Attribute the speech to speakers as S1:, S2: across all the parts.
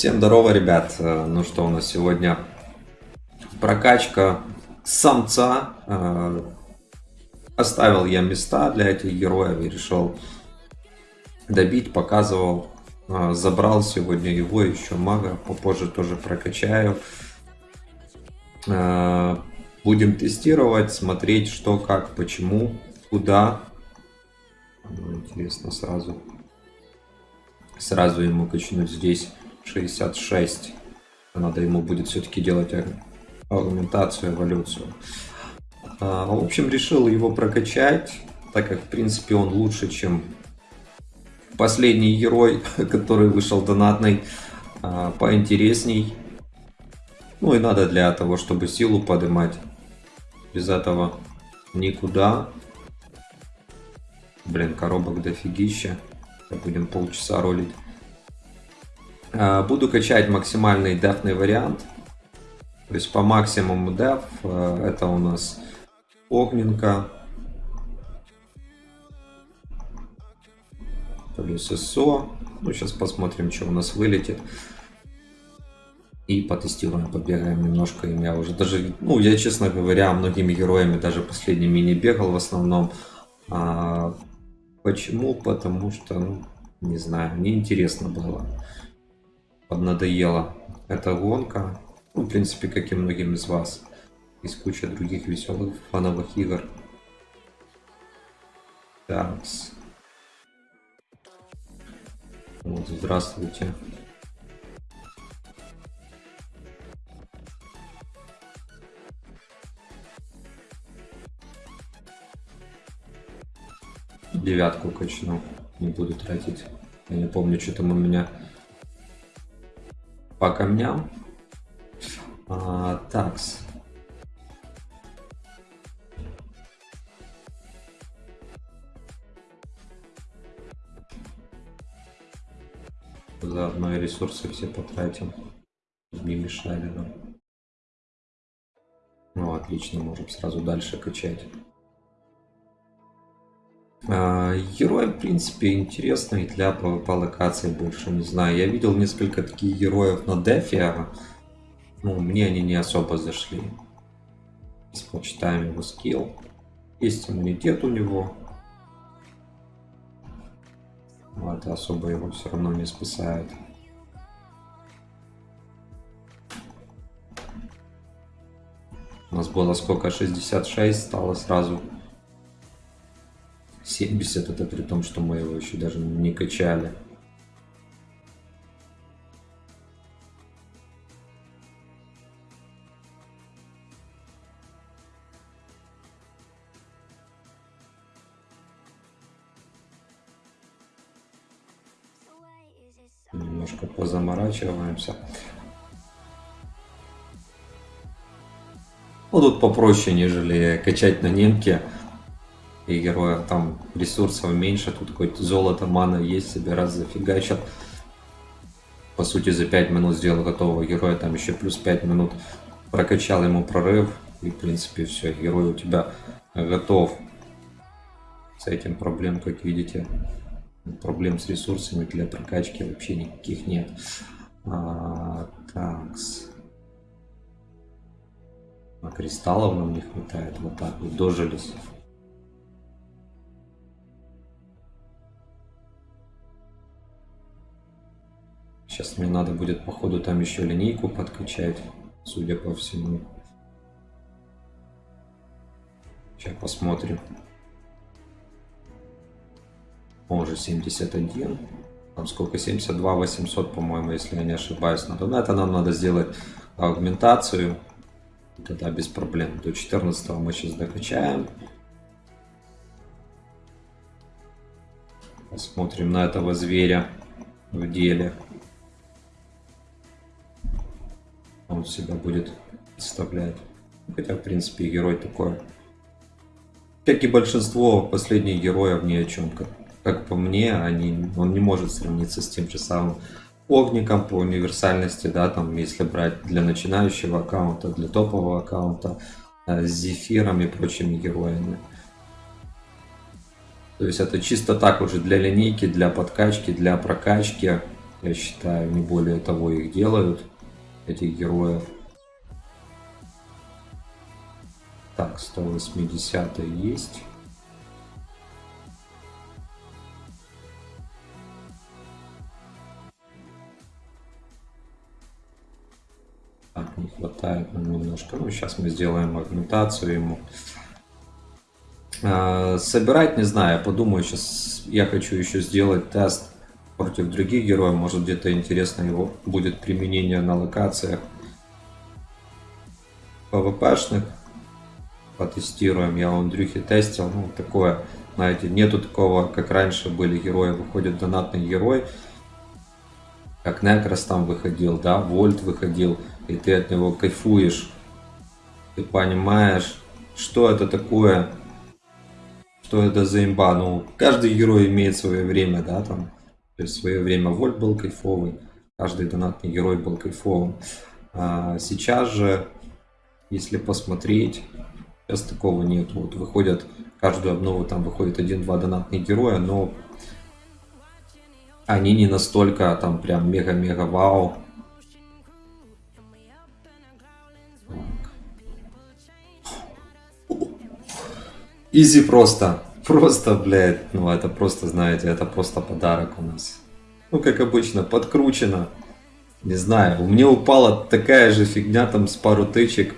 S1: Всем здорово, ребят. Э, Ну что, у нас сегодня прокачка самца. Э, Оставил я места для этих героев и решил добить, показывал. Э, Забрал сегодня его, еще мага, попозже тоже прокачаю. Будем тестировать, смотреть, что, как, почему, куда. Ну, Интересно сразу. Сразу ему качнуть здесь 66. Надо ему будет все-таки делать аугментацию, эволюцию. А, В общем, решил его прокачать, так как, в принципе, он лучше, чем последний герой, который вышел донатный, а, поинтересней. Ну и надо для того, чтобы силу поднимать. Без этого никуда. Блин, коробок дофигища. Будем полчаса ролить. А, Буду качать максимальный дефный вариант. То есть по максимуму деф. э, Это у нас огненка. Плюс СО. Ну, сейчас посмотрим, что у нас вылетит. И потестируем, побегаем немножко. им. Я уже даже, ну, я, честно говоря, многими героями даже последними не бегал в основном. А, почему? Потому что, ну, не знаю, неинтересно было. Поднадоела эта гонка. Ну, в принципе, как и многим из вас. Есть куча других веселых фановых игр. Такс. Вот, здравствуйте. Девятку качну. Не буду тратить. Я не помню, что там у меня по камням. А, такс. Заодно и ресурсы все потратим. Не мешали нам. Ну, отлично, можем сразу дальше качать. А, Герой, в принципе, интересный для PvP локаций больше, не знаю. Я видел несколько таких героев на дефе. Ну, мне они не особо зашли. Сейчас почитаем его скилл. Есть иммунитет у него. Это особо его все равно не спасает. У нас было сколько? 66, стало сразу 70. Это при том, что мы его еще даже не качали. Немножко позаморачиваемся. Ну, тут попроще, нежели качать на немке. И героя там ресурсов меньше. Тут хоть золото, мана есть, себе раз зафигачат. По сути, за 5 минут сделал готового героя. Там еще плюс 5 минут прокачал ему прорыв. И, в принципе, все, герой у тебя готов. С этим проблем, как видите, проблем с ресурсами для прокачки вообще никаких нет. А, такс. А кристаллов нам не хватает. Вот так вот дожились. Сейчас мне надо будет, походу, там еще линейку подкачать, судя по всему. Сейчас посмотрим. Он уже 71. Там сколько? 72 800, по-моему, если я не ошибаюсь. Надо. На это нам надо сделать аугментацию. Тогда без проблем. До 14 мы сейчас докачаем. Посмотрим на этого зверя в деле. Он себя будет представлять. Хотя, в принципе, герой такой. Как и большинство последних героев ни о чем. Как, как по мне, они, он не может сравниться с тем же самым огником по универсальности, да, там, если брать для начинающего аккаунта, для топового аккаунта, э, с зефиром и прочими героями. То есть это чисто так уже для линейки, для подкачки, для прокачки. Я считаю, не более того их делают, этих героев. Так, 180 есть. Так, не хватает нам немножко. Ну, сейчас мы сделаем агментацию ему. А, собирать, не знаю, подумаю, сейчас я хочу еще сделать тест против других героев. Может где-то интересно его будет применение на локациях PvP-шных. Потестируем. Я у Андрюхи тестил. Ну, такое, знаете, нету такого, как раньше были герои. Выходит донатный герой. Как Некрос там выходил, да, Вольт выходил. И ты от него кайфуешь. Ты понимаешь, что это такое что это за имба. Ну, каждый герой имеет свое время, да, там. То есть в свое время Вольт был кайфовый, каждый донатный герой был кайфовым. А сейчас же, если посмотреть, сейчас такого нет. Вот выходят, каждую обнову там выходит один-два донатных героя, но они не настолько там прям мега-мега вау. Изи просто. Просто, блядь, ну это просто, знаете, это просто подарок у нас. Ну, как обычно, подкручено. Не знаю, у меня упала такая же фигня там с пару тычек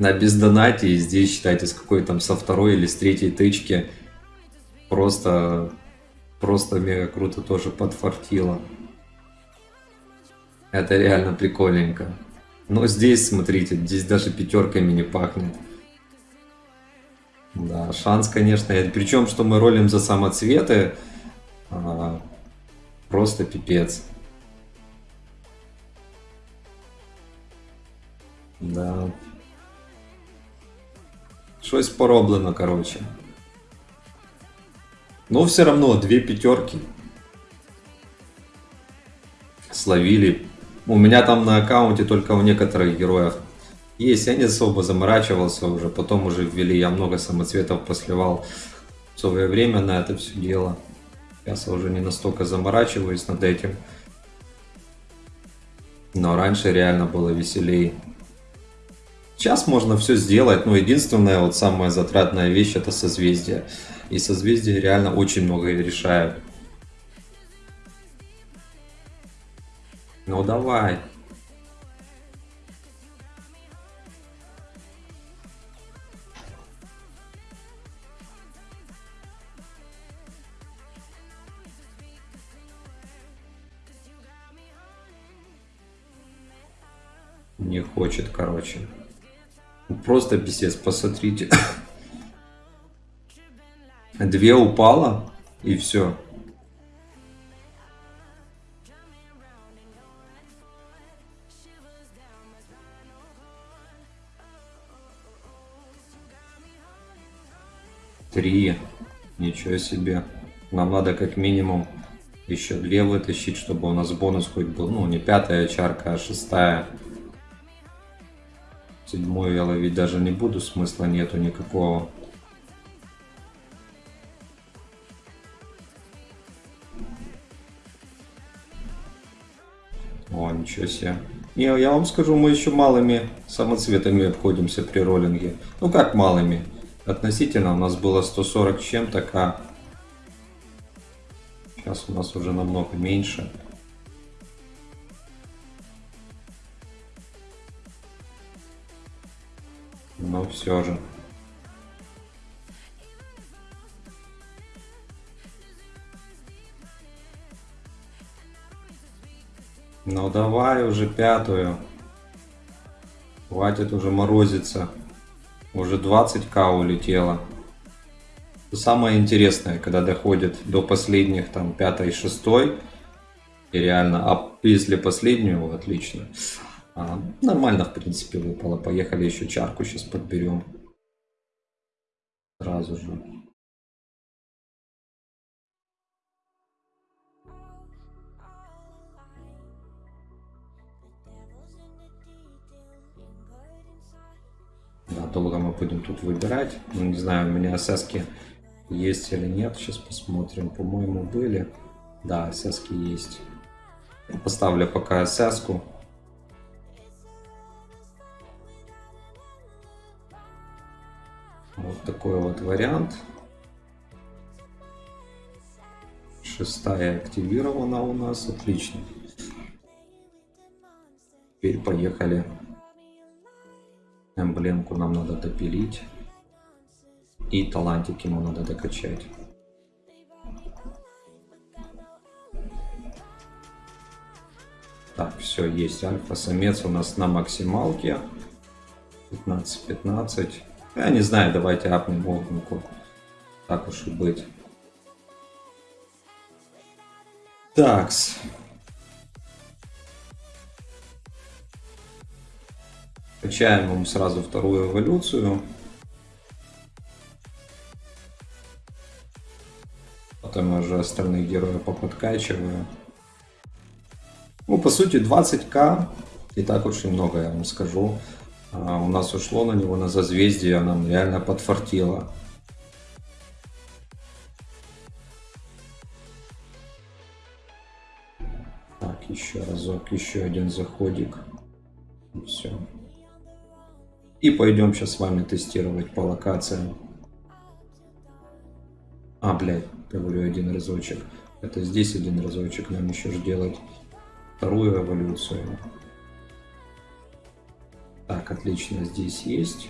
S1: на бездонате. И здесь, считайте, с какой там со второй или с третьей тычки. Просто, просто мега круто тоже подфартило. Это реально прикольненько. Но здесь, смотрите, здесь даже пятерками не пахнет. Да, шанс, конечно. Причем, что мы ролим за самоцветы, а, просто пипец. Да. Щось пороблено, короче. Но все равно две пятерки словили. У меня там на аккаунте только у некоторых героев есть, я не особо заморачивался уже, потом уже ввели, я много самоцветов посливал в свое время на это все дело. Сейчас я уже не настолько заморачиваюсь над этим. Но раньше реально было веселее. Сейчас можно все сделать, но единственная вот самая затратная вещь это созвездие. И созвездия реально очень много решают. Ну давай. Хочет, короче. Просто писец, посмотрите. Две упало, и все. Три. Ничего себе. Нам надо как минимум еще две вытащить, чтобы у нас бонус хоть был. Ну, не пятая чарка, а шестая. Седьмую я ловить даже не буду, смысла нету никакого. О, ничего себе. Не, я вам скажу, мы еще малыми самоцветами обходимся при роллинге. Ну как малыми? Относительно у нас было 140 чем-то, а сейчас у нас уже намного меньше. Но все же. Ну давай уже пятую. Хватит уже морозиться. Уже 20к улетело. Самое интересное, когда доходит до последних, там, пятой, шестой, и реально, а если последнюю, отлично. А, нормально, в принципе, выпало. Поехали еще чарку сейчас подберем. Сразу же. Да, долго мы будем тут выбирать. Ну, не знаю, у меня ССки есть или нет. Сейчас посмотрим. По-моему, были. Да, ССки есть. Поставлю пока СС-ку. Такой вот вариант. Шестая активирована у нас. Отлично. Теперь поехали. Эмблемку нам надо допилить. И талантики ему надо докачать. Так, все, есть альфа-самец у нас на максималке. 15-15. Я не знаю, давайте апнем огненку. Так уж и быть. Такс. Качаем ему сразу вторую эволюцию. Потом уже остальных героев поподкачиваю. Ну, по сути, 20к и так очень много, я вам скажу. А, у нас ушло на него на зазвездие, нам реально подфартило. Так, еще разок, еще один заходик. Все. И пойдем сейчас с вами тестировать по локациям. А, блядь, говорю один разочек. Это здесь один разочек нам еще же делать вторую эволюцию. Так, отлично, здесь есть.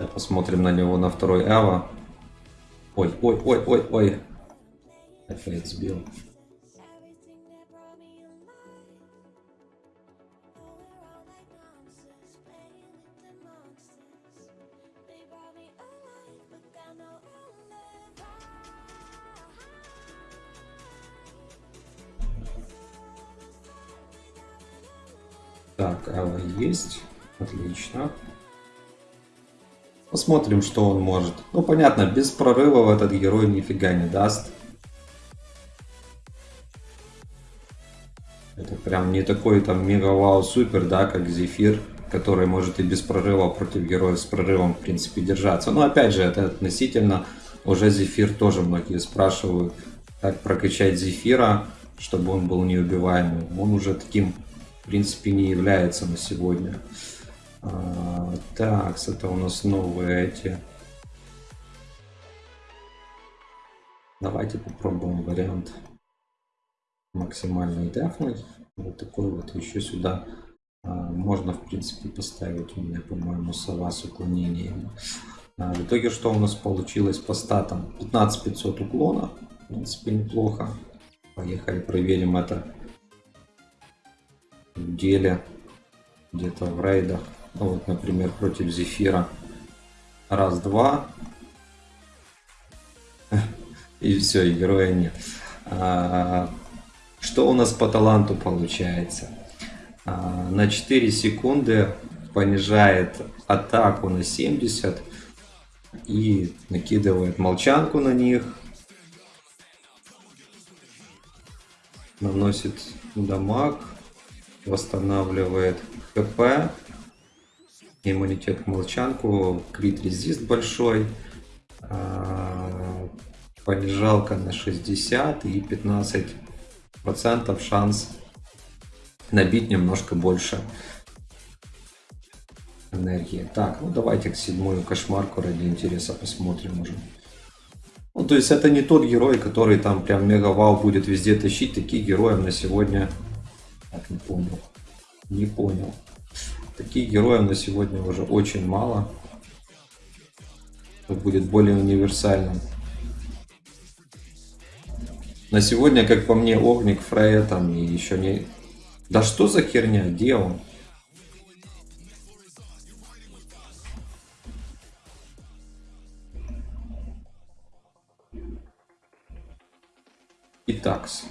S1: Да, посмотрим на него на второй Эва. Ой, ой, ой, ой, ой. Опять сбил. Есть. Отлично. Посмотрим, что он может. Ну, понятно, без прорывов этот герой нифига не даст. Это прям не такой там мега-вау супер, да, как Зефир, который может и без прорыва против героя с прорывом, в принципе, держаться. Но опять же, это относительно. Уже Зефир тоже многие спрашивают, как прокачать Зефира, чтобы он был неубиваемым. Он уже таким в принципе, не является на сегодня. А, так, это у нас новые эти. Давайте попробуем вариант максимальный дефный. Вот такой вот еще сюда а, можно, в принципе, поставить у меня, по-моему, сова с уклонением. А, в итоге, что у нас получилось по статам? 15500 уклона. В принципе, неплохо. Поехали, проверим это деле, где-то в рейдах. Ну, вот, например, против Зефира. Раз-два. И все, и героя нет. А, что у нас по таланту получается? А, на 4 секунды понижает атаку на 70 и накидывает молчанку на них. Наносит дамаг восстанавливает ХП, иммунитет к молчанку, крит резист большой, а, понижалка на 60 и 15 процентов шанс набить немножко больше энергии. Так, ну давайте к седьмую кошмарку ради интереса посмотрим уже. Ну, то есть это не тот герой, который там прям мега вау будет везде тащить. Таких героев на сегодня так, не понял. Не понял. Таких героев на сегодня уже очень мало. Это будет более универсальным. На сегодня, как по мне, Огник, Фрея там и еще не... Да что за херня? Где он? Итак-с.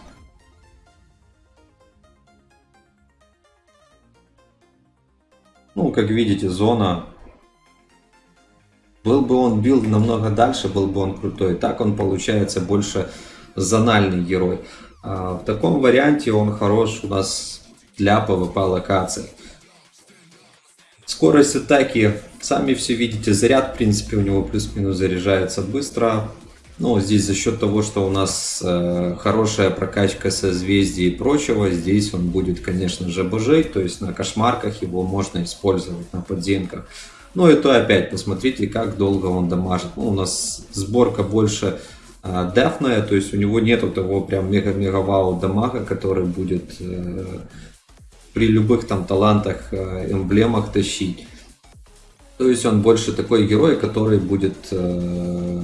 S1: Ну, как видите, зона. Был бы он бил намного дальше, был бы он крутой. Так он получается больше зональный герой. А в таком варианте он хорош у нас для PvP локаций. Скорость атаки, сами все видите, заряд в принципе у него плюс-минус заряжается быстро. Ну, здесь за счет того, что у нас э, хорошая прокачка созвездий и прочего, здесь он будет, конечно же, божить, то есть на кошмарках его можно использовать, на подземках. Ну и то опять, посмотрите, как долго он дамажит. Ну, у нас сборка больше э, дефная, то есть у него нету того прям мега-мега-вау дамага, который будет э, при любых там талантах, э, эмблемах тащить. То есть он больше такой герой, который будет э,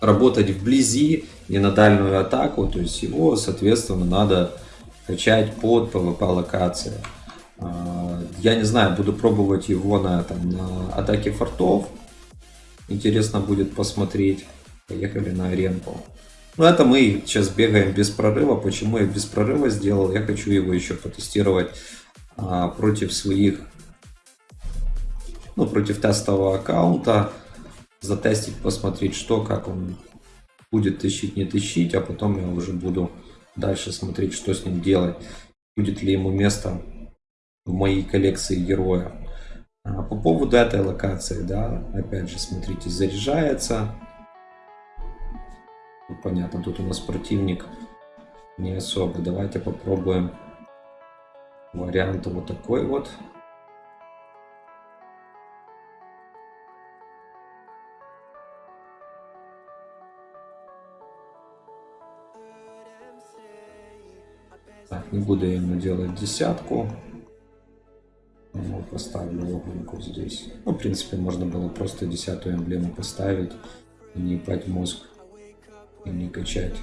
S1: работать вблизи, не на дальнюю атаку, то есть его, соответственно, надо качать под PvP локации. А, я не знаю, буду пробовать его на, там, на атаке фортов. Интересно будет посмотреть. Поехали на аренку. Ну, это мы сейчас бегаем без прорыва. Почему я без прорыва сделал? Я хочу его еще потестировать а, против своих, ну, против тестового аккаунта затестить, посмотреть, что, как он будет тащить, не тащить, а потом я уже буду дальше смотреть, что с ним делать. Будет ли ему место в моей коллекции героя. А по поводу этой локации, да, опять же, смотрите, заряжается. Ну, понятно, тут у нас противник не особо. Давайте попробуем вариант вот такой вот. Не буду ему делать десятку. Ну, поставлю огненку здесь. Ну, в принципе, можно было просто десятую эмблему поставить не ебать мозг и не качать.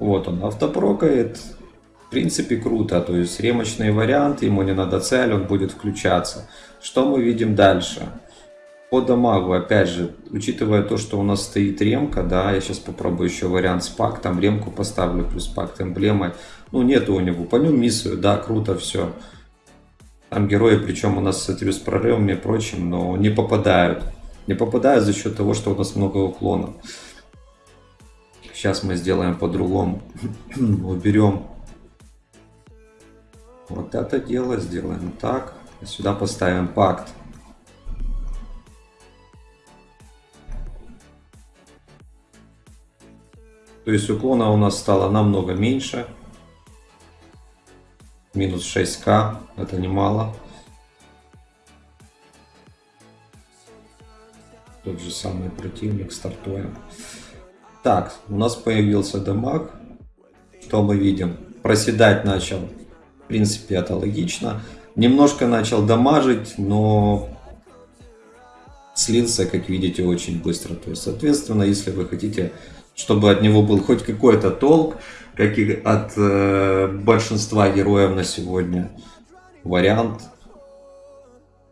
S1: Вот он автопрокает. В принципе, круто. То есть ремочный вариант, ему не надо цель, он будет включаться. Что мы видим дальше? По дамагу, опять же, учитывая то, что у нас стоит ремка, да, я сейчас попробую еще вариант с пактом, ремку поставлю, плюс пакт эмблемой. Ну, нету у него, по нему миссую, да, круто все. Там герои, причем у нас этими с прорывами и прочим, но не попадают. Не попадают за счет того, что у нас много уклонов. Сейчас мы сделаем по-другому. Уберем вот это дело, сделаем так. Сюда поставим пакт. То есть уклона у нас стало намного меньше. Минус 6к, это немало. Тот же самый противник, стартуем. Так, у нас появился дамаг. Что мы видим? Проседать начал. В принципе, это логично. Немножко начал дамажить, но слился, как видите, очень быстро. То есть, соответственно, если вы хотите, чтобы от него был хоть какой-то толк, как и от э, большинства героев на сегодня, вариант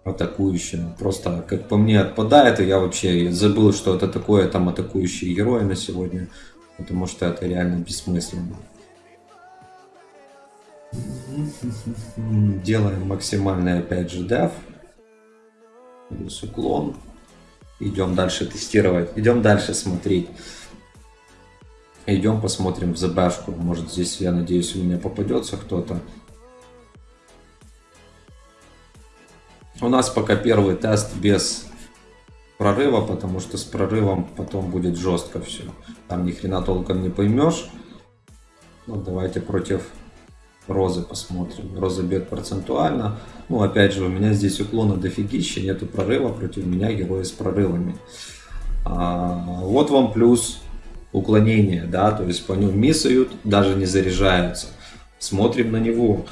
S1: атакующим. Просто, как по мне, отпадает, и я вообще забыл, что это такое там атакующие герои на сегодня, потому что это реально бессмысленно. Делаем максимальный, опять же, деф. Плюс уклон. Идем дальше тестировать. Идем дальше смотреть. Идем посмотрим в ЗБшку. Может здесь, я надеюсь, у меня попадется кто-то. У нас пока первый тест без прорыва, потому что с прорывом потом будет жестко все. Там ни хрена толком не поймешь. Ну, давайте против Розы посмотрим. Роза бьет процентуально. Ну, опять же, у меня здесь уклона дофигища, нету прорыва, против меня герои с прорывами. А, вот вам плюс уклонение, да, то есть по нему миссают, даже не заряжаются. Смотрим на него.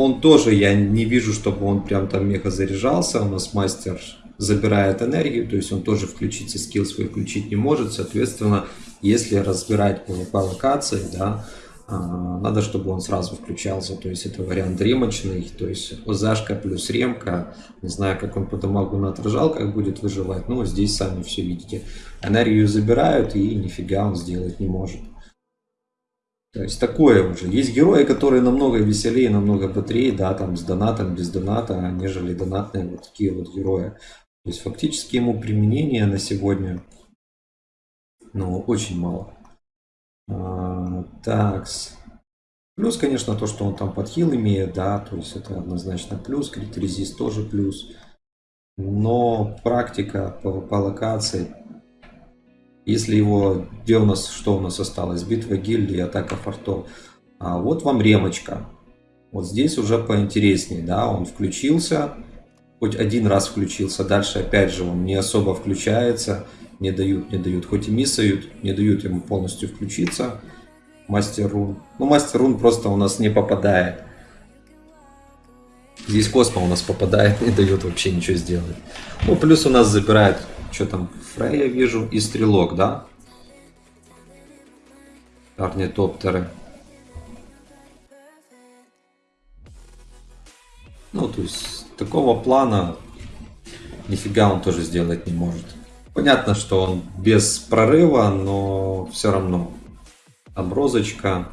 S1: Он тоже, я не вижу, чтобы он прям там мега заряжался. У нас мастер забирает энергию, то есть он тоже включить скилл свой включить не может. Соответственно, если разбирать PvP локации, да, а, надо, чтобы он сразу включался. То есть это вариант ремочный, то есть ОЗашка плюс ремка. Не знаю, как он по дамагу на как будет выживать, но здесь сами все видите. Энергию забирают и нифига он сделать не может. То есть такое уже. Есть герои, которые намного веселее, намного бодрее, да, там с донатом, без доната, нежели донатные вот такие вот герои. То есть фактически ему применение на сегодня Но очень мало. А, такс. Плюс, конечно, то, что он там подхил имеет, да, то есть это однозначно плюс. Крит резист тоже плюс. Но практика по, по локации, если его, где у нас, что у нас осталось, битва гильдии, атака фортов. А вот вам ремочка. Вот здесь уже поинтереснее, да, он включился, хоть один раз включился, дальше опять же он не особо включается, не дают, не дают, хоть и миссают, не дают ему полностью включиться. Мастер рун. Ну, мастер рун просто у нас не попадает. Здесь Космо у нас попадает, не дает вообще ничего сделать. Ну, плюс у нас забирает, что там, Фрея вижу, и Стрелок, да? Орнитоптеры. Ну, то есть, такого плана нифига он тоже сделать не может. Понятно, что он без прорыва, но все равно. Оброзочка.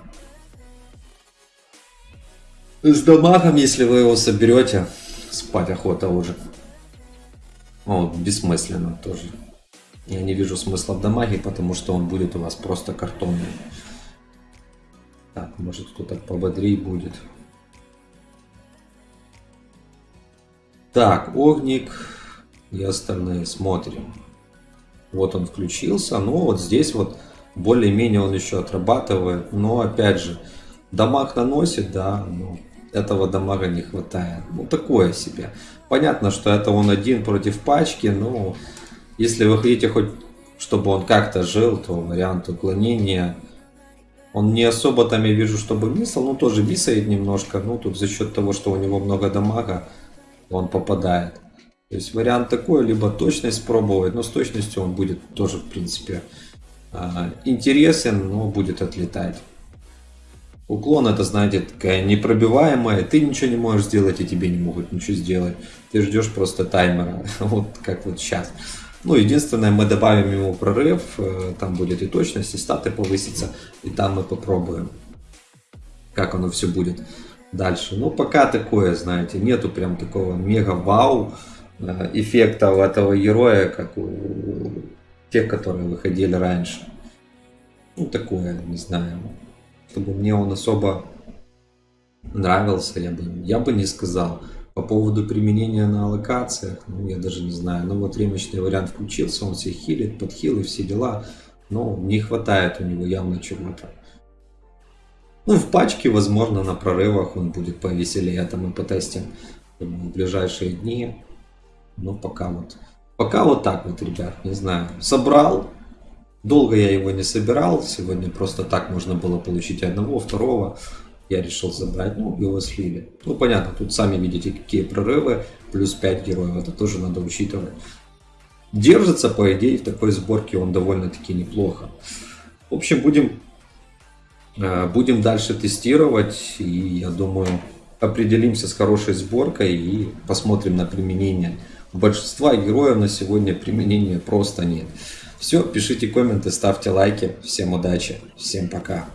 S1: С дамагом, если вы его соберете, спать охота уже. О, бессмысленно тоже. Я не вижу смысла в дамаге, потому что он будет у вас просто картонный. Так, может кто-то пободрее будет. Так, огник и остальные смотрим. Вот он включился, ну вот здесь вот более-менее он еще отрабатывает, но опять же, дамаг наносит, да, но этого дамага не хватает. Ну такое себе. Понятно, что это он один против пачки, но если вы хотите хоть, чтобы он как-то жил, то вариант уклонения он не особо там, я вижу, чтобы мисал, ну тоже мисает немножко, ну тут за счет того, что у него много дамага, он попадает. То есть вариант такой, либо точность пробовать, но с точностью он будет тоже, в принципе, а, интересен, но будет отлетать. Уклон это, знаете, такая непробиваемая, ты ничего не можешь сделать, и тебе не могут ничего сделать. Ты ждешь просто таймера, вот как вот сейчас. Ну, единственное, мы добавим ему прорыв, э, там будет и точность, и статы повысится, и там мы попробуем, как оно все будет дальше. Ну, пока такое, знаете, нету прям такого мега-вау э, эффекта у этого героя, как у тех, которые выходили раньше. Ну, такое, не знаю. Чтобы мне он особо нравился, я бы, я бы не сказал. По поводу применения на локациях, ну, я даже не знаю. Ну, вот ремочный вариант включился, он все хилит, подхил и все дела. Но не хватает у него явно чего-то. Ну, в пачке, возможно, на прорывах он будет повеселее. Это мы потестим в ближайшие дни. Но пока вот. Пока вот так вот, ребят, не знаю. Собрал. Долго я его не собирал. Сегодня просто так можно было получить одного, второго. Я решил забрать, ну, его слили. Ну, понятно, тут сами видите, какие прорывы. Плюс 5 героев, это тоже надо учитывать. Держится, по идее, в такой сборке он довольно-таки неплохо. В общем, будем Э, будем дальше тестировать и я думаю определимся с хорошей сборкой и посмотрим на применение. У большинства героев на сегодня применения просто нет. Все, пишите комменты, ставьте лайки. Всем удачи, всем пока.